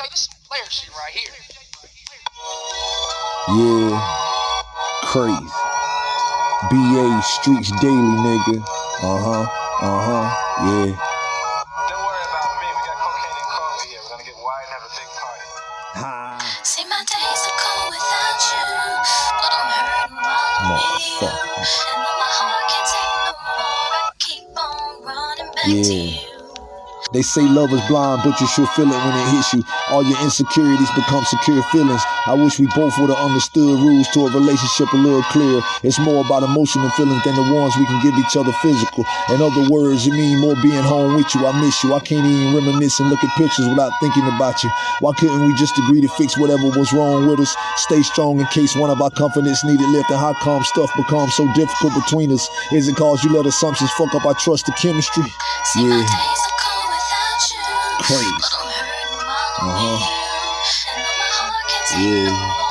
tell you, this is player shit right here. Yeah, crazy. BA Streets Daily, nigga. Uh huh, uh huh, yeah. Don't worry about me. We got cocaine and coffee here. We're gonna get wide and have a big party. Ha. See my days are cold without you, but I'm hurting while I'm with you. And though my heart can't take no more, I keep on running back to Yeah. you. They say love is blind, but you should feel it when it hits you. All your insecurities become secure feelings. I wish we both would have understood rules to a relationship a little clearer. It's more about emotional feelings than the ones we can give each other physical. In other words, it mean more being home with you. I miss you. I can't even reminisce and look at pictures without thinking about you. Why couldn't we just agree to fix whatever was wrong with us? Stay strong in case one of our confidence needed lifting. How come stuff becomes so difficult between us? Is it cause you let assumptions fuck up our trust the chemistry? Yeah. Days are cold without you, Crazy. I'm hurting while I'm Uh-huh. with you. And though my heart can't take Yeah.